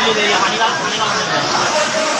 对对对의 한, 이가당 연.